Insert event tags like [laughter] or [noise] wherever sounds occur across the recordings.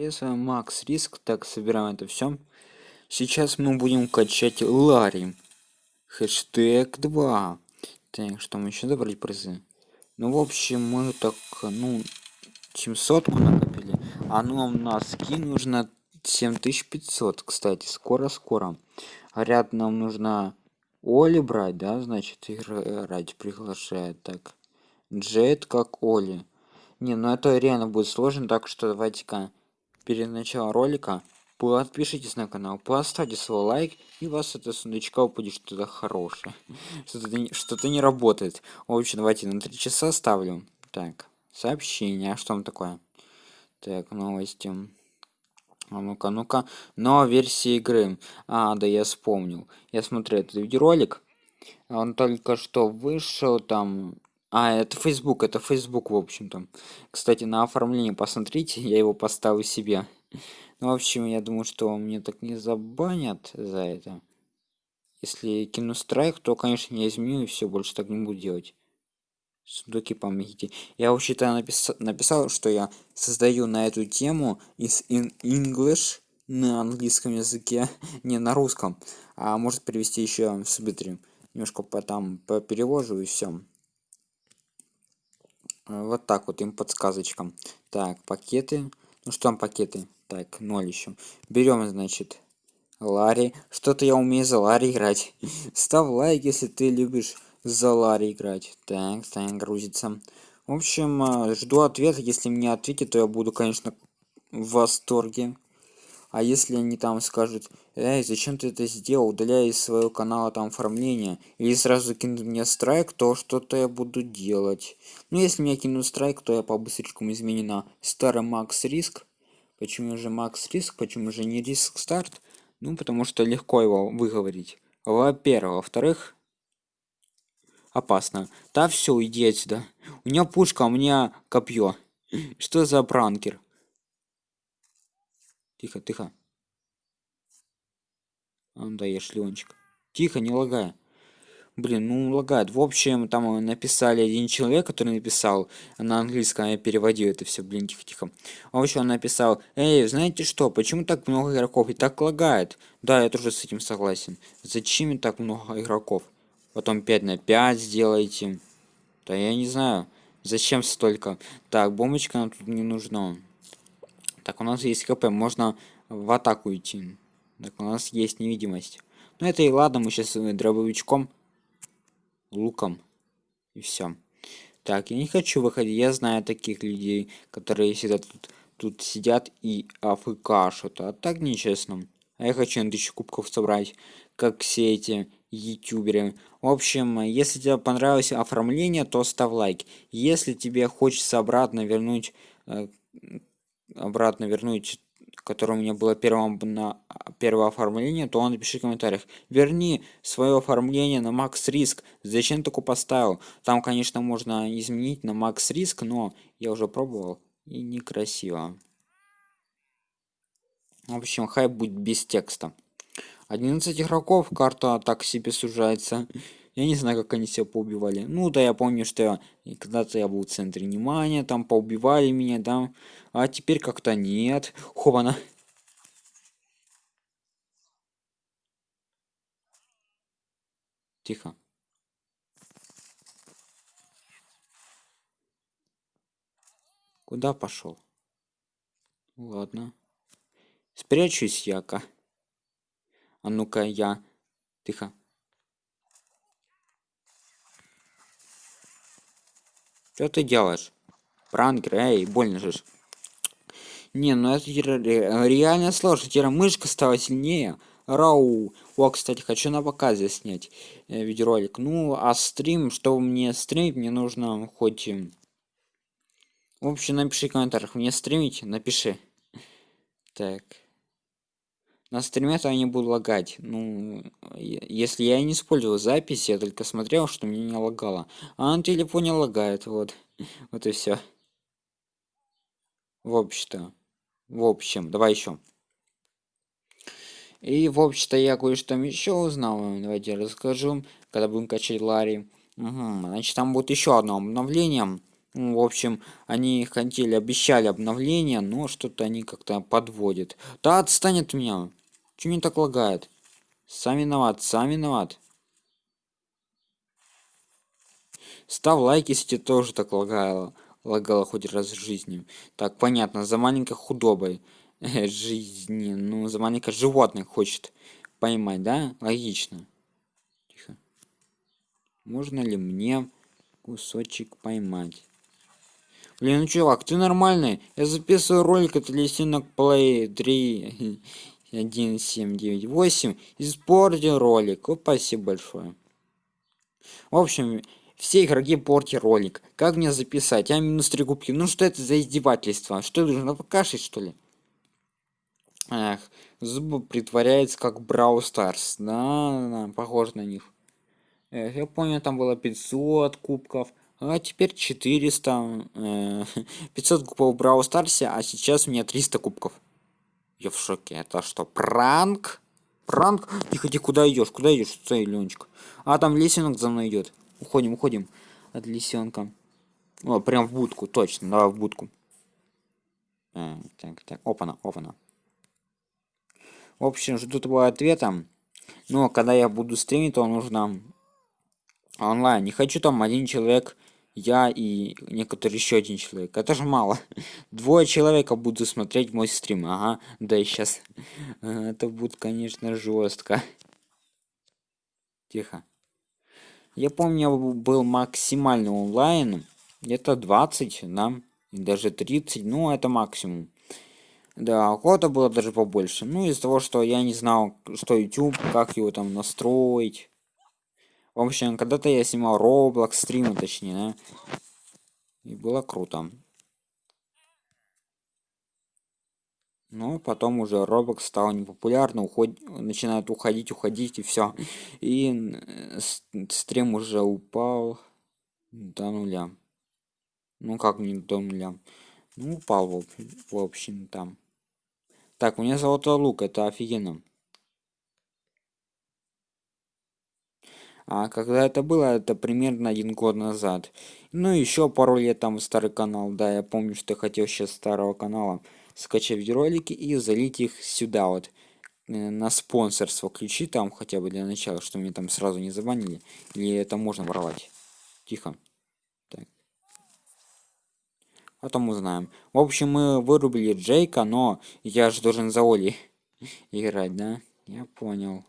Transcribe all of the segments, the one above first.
С Макс Риск, так, собираем это все. Сейчас мы будем качать Ларри. Хэштег 2. Так, что мы еще добрать призы? Ну, в общем, мы так, ну, 700 мы накопили. А ну, нам на скин нужно 7500, кстати, скоро-скоро. Говорят, нам нужно Оли брать, да, значит, играть приглашает. Так, Джет как Оли. Не, ну это реально будет сложно, так что давайте-ка перед началом ролика подпишитесь на канал, поставьте свой лайк, и у вас это сундучка упадет что-то хорошее. [laughs] Что-то что не работает. В общем, давайте на 3 часа ставлю. Так, сообщение, а что там такое? Так, новости. А ну-ка, ну-ка. Но версия игры. А, да, я вспомнил. Я смотрю этот видеоролик. Он только что вышел там а, это Facebook, это Facebook, в общем-то. Кстати, на оформление посмотрите, [laughs] я его поставлю себе. Ну, в общем, я думаю, что мне так не забанят за это. Если кину страйк, то, конечно, я изменю и все, больше так не буду делать. Сундуки помогите. Я вообще-то напис... написал, что я создаю на эту тему из in English на английском языке, [laughs] не на русском, а может привести еще в субтитры. Немножко по там по перевожу и все. Э, вот так вот им подсказочкам. Так пакеты. Ну что там пакеты? Так ноль еще берем значит ларри. Что-то я умею за ларри играть. [laughs] Ставь лайк если ты любишь за ларри играть. Так так грузится. В общем э, жду ответа. Если мне ответит то я буду конечно в восторге а если они там скажут эй зачем ты это сделал? Удаляй из своего канала там оформление или сразу кинут мне страйк то что-то я буду делать ну если мне кинут страйк то я по быстричкам изменю на старый макс риск. Почему же макс риск? Почему же не риск старт? Ну потому что легко его выговорить. Во-первых. Во-вторых опасно. Да все иди отсюда. У меня пушка у меня копье что за пранкер Тихо, тихо. А, да, я шлёнчик. Тихо, не лагай. Блин, ну лагает. В общем, там написали один человек, который написал на английском, я переводил это все, блин, тихо-тихо. В общем, он написал, эй, знаете что, почему так много игроков и так лагает? Да, я тоже с этим согласен. Зачем так много игроков? Потом 5 на 5 сделайте. Да я не знаю, зачем столько. Так, бомбочка нам тут не нужна. Так, у нас есть КП, можно в атаку идти. Так, у нас есть невидимость. Ну это и ладно, мы сейчас дробовичком, луком и все. Так, я не хочу выходить, я знаю таких людей, которые сидят тут, тут сидят и афк что-то. А так нечестно. А я хочу на тысячу кубков собрать, как все эти ютуберы. В общем, если тебе понравилось оформление, то ставь лайк. Если тебе хочется обратно вернуть э, обратно вернуть которое у меня было первым на первое оформление, то напиши в комментариях. Верни свое оформление на макс риск. Зачем такое поставил? Там, конечно, можно изменить на макс риск, но я уже пробовал и некрасиво. В общем, хайп будет без текста. 11 игроков, карта так себе сужается. Я не знаю, как они себя поубивали. Ну да, я помню, что когда-то я был в центре внимания, там поубивали меня, да. А теперь как-то нет. Хована. Тихо. Куда пошел? Ладно. Спрячусь яка. А ну-ка я. Тихо. Что ты делаешь? Пранкер, эй, больно же. Не, ну это реально сложно. Теперь мышка стала сильнее. Рау. О, кстати, хочу на показе снять э, видеоролик. Ну, а стрим, чтобы мне стримить, мне нужно хоть... В общем, напиши в комментариях. Мне стримить? Напиши. Так. На стриме то я не буду лагать. Ну, если я не использовал запись, я только смотрел, что мне не лагало. А на телефоне лагает, вот. [laughs] Вот и все. В общем-то. В общем, давай еще. И, в общем-то, я кое-что еще узнал. Давайте я расскажу, когда будем качать Ларри. Угу. Значит, там будет еще одно обновление. Ну, в общем, они хотели, обещали обновление, но что-то они как-то подводят. Да отстань от меня. Чего мне так лагает? Сам виноват, сам виноват. Став лайк, если тебе тоже так лагало, лагало хоть раз в жизни. Так, понятно, за маленькой худобой жизни, ну, за маленькое животное хочет поймать, да? Логично. Тихо. Можно ли мне кусочек поймать? Блин, ну чувак, ты нормальный? Я записываю ролик от Лесинок Play 3 1 7 9 8 испортил ролик. Спасибо большое. В общем, все игроки портят ролик. Как мне записать? А минус 3 губки. Ну что это за издевательство? Что я должен покашить что ли? Эх, зубы притворяется как Брау Старс. Да, да, похож на них. Эх, я помню, там было 500 кубков. А теперь 400. Э, 500 кубков в Брау Старсе, а сейчас у меня 300 кубков. Я в шоке. Это что, пранк? Пранк? Тихо, ты куда идешь? Куда идешь? Стой, Ленечка. А, там лесенок за мной идет. Уходим, уходим от лисенка. О, прям в будку, точно, давай в будку. А, так, так, опана, опана. В общем, жду твоего ответа. Но когда я буду стримить, то нужно онлайн. Не хочу там один человек, я и некоторый еще один человек. Это же мало. [laughs] Двое человека буду смотреть мой стрим. Ага, да и сейчас. [laughs] Это будет, конечно, жестко. Тихо. Я помню, был максимальный онлайн. Где-то 20, да, даже 30, ну это максимум. Да, охота было даже побольше. Ну, из-за того, что я не знал, что YouTube, как его там настроить. В общем, когда-то я снимал Roblox стримы, точнее, да. И было круто. Ну, потом уже Roblox стал непопулярно, уход... начинает уходить, уходить, и все. И стрим уже упал до нуля. Ну, как не до нуля? Ну, упал, в, общем, там. Так, у меня золотой лук, это офигенно. А когда это было, это примерно один год назад. Ну, еще пару лет там старый канал, да, я помню, что хотел сейчас старого канала скачать ролики и залить их сюда вот э, на спонсорство ключи там хотя бы для начала, что мне там сразу не забанили. Или это можно воровать? Тихо. Так. Потом узнаем. В общем, мы вырубили Джейка, но я же должен за Оли [laughs] играть, да? Я понял.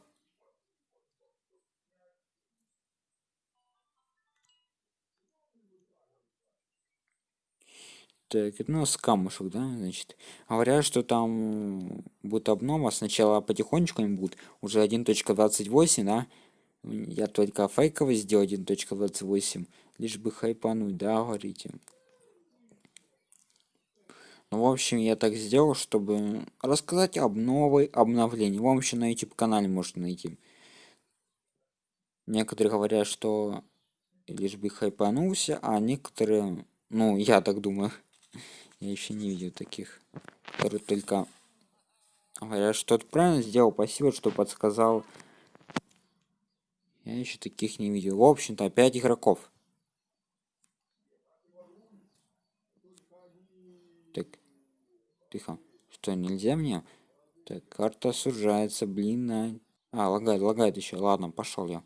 Так, ну, с камушек, да, значит. Говорят, что там будет обнова. Сначала потихонечку они будут. Уже 1.28, да. Я только фейковый сделал 1.28. Лишь бы хайпануть, да, говорите. Ну, в общем, я так сделал, чтобы рассказать об новой обновлении. В общем, на YouTube-канале можно найти. Некоторые говорят, что лишь бы хайпанулся, а некоторые, ну, я так думаю, я еще не видел таких, которые только говорят, что ты правильно сделал. Спасибо, что подсказал. Я еще таких не видел. В общем-то, 5 игроков. Так, тихо. Что, нельзя мне? Так, карта сужается, блин, на... А, лагает, лагает еще. Ладно, пошел я.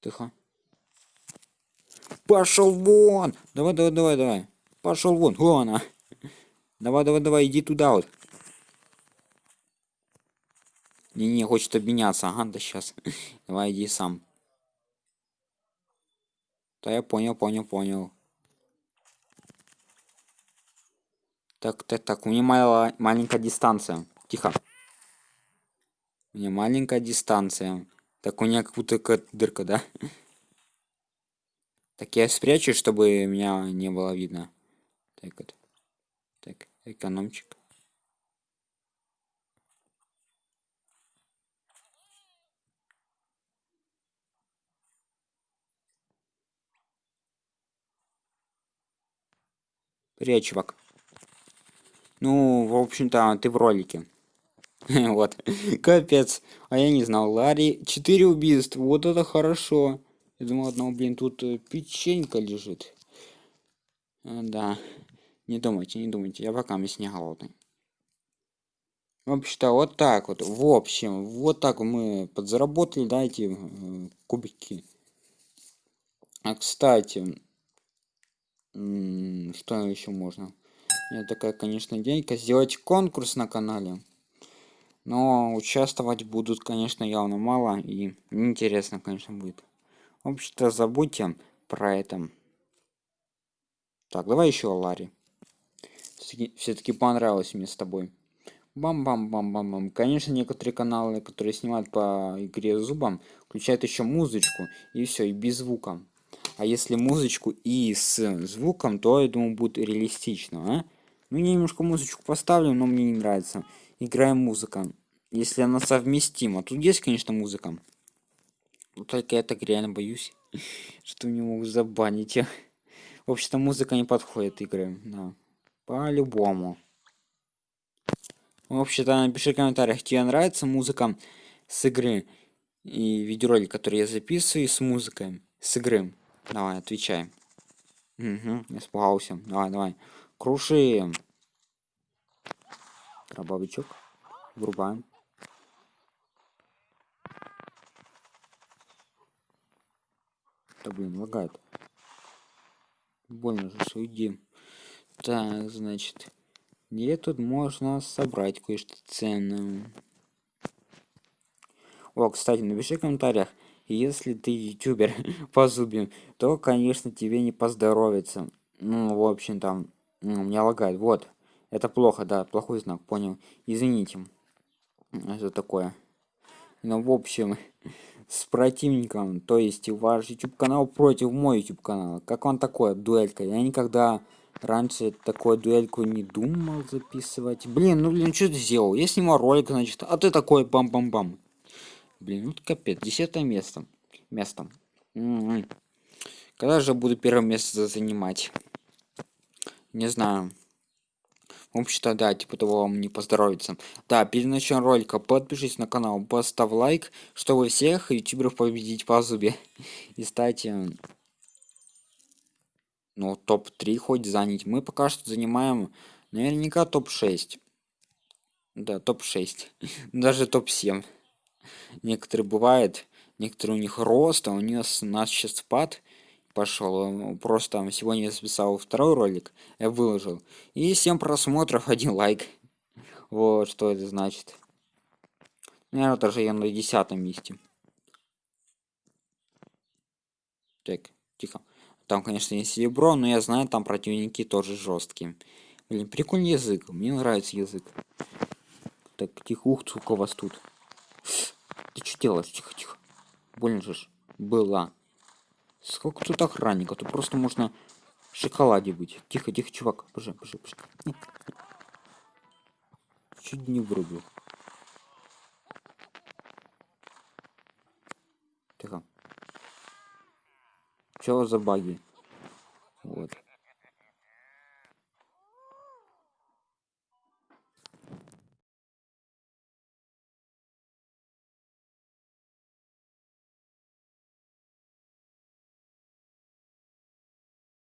Тихо. Пошел вон! Давай, давай, давай, давай. Пошел вон. Вон она. Давай, давай, давай, иди туда вот. Не-не, хочет обменяться. Ага, да сейчас. [laughs] Давай, иди сам. Да я понял, понял, понял. Так, так, так, у меня мала, маленькая дистанция. Тихо. У меня маленькая дистанция. Так у меня как будто какая-то дырка, да? Так я спрячу, чтобы меня не было видно. Так вот. Так, экономчик. Привет, чувак. Ну, в общем-то, ты в ролике. [laughs] вот. Капец. А я не знал. Ларри 4 убийства вот это хорошо. Я думал одного блин тут э, печенька лежит. А, да. Не думайте не думайте. Я пока не голодный в общем-то вот так вот. В общем вот так мы подзаработали да эти э, кубики. А кстати что еще можно? Я такая конечно денька. Сделать конкурс на канале но участвовать будут конечно явно мало и неинтересно конечно будет. В общем-то забудьте про это. Так давай еще ларри. Все-таки понравилось мне с тобой. Бам бам бам бам бам конечно некоторые каналы которые снимают по игре зубом включают еще музычку и все и без звука. А если музычку и с звуком то я думаю будет реалистично а? ну я немножко музычку поставлю но мне не нравится играем музыка. Если она совместима тут есть конечно музыка. Но только я так реально боюсь [laughs] что не могу забанить в общем-то музыка не подходит игры да. по-любому. Вообще-то напиши в комментариях тебе нравится музыка с игры и видеоролик который я записываю с музыкой с игры. Давай отвечай. Угу, испугался давай давай. Крушим дробовичок врубаем. Да блин лагает. Больно же уйди так значит где тут можно собрать кое-что ценное? О кстати напиши в комментариях если ты ютубер [laughs] по зубе то конечно тебе не поздоровится. Ну в общем там ну, меня лагает. Вот это плохо да плохой знак понял. Извините это такое. Ну в общем [laughs] с противником то есть ваш youtube канал против мой youtube канал. Как он такое дуэлька? Я никогда раньше такой дуэльку не думал записывать. Блин ну блин что ты сделал? Я снимал ролик значит а ты такой бам бам бам блин ну капец десятое место место. М м-м. когда же буду первое место занимать? Не знаю в общем-то, да, типа того вам не поздоровится. Да, перед началом ролика подпишись на канал, поставь лайк, чтобы всех ютуберов победить по зубе. [laughs] И стать, ну, топ-3 хоть занять. Мы пока что занимаем наверняка топ-6. Да, топ-6. [laughs] Даже топ-7. Некоторые бывает, некоторые у них рост, а у нас, у нас сейчас спад пошел просто сегодня я записал второй ролик я выложил и 7 просмотров [laughs] один лайк. Вот что это значит. Наверное даже я на десятом месте. Так тихо. Там конечно есть серебро но я знаю там противники тоже жесткие блин прикольный язык мне нравится язык. Так тихо ух сколько вас тут. Ты что делаешь? Тихо тихо. Больно же была Сколько тут охранников? Тут просто можно в шоколаде быть. Тихо, тихо, чувак. Боже, боже, боже. Чуть не врубил. Тихо. Что за баги?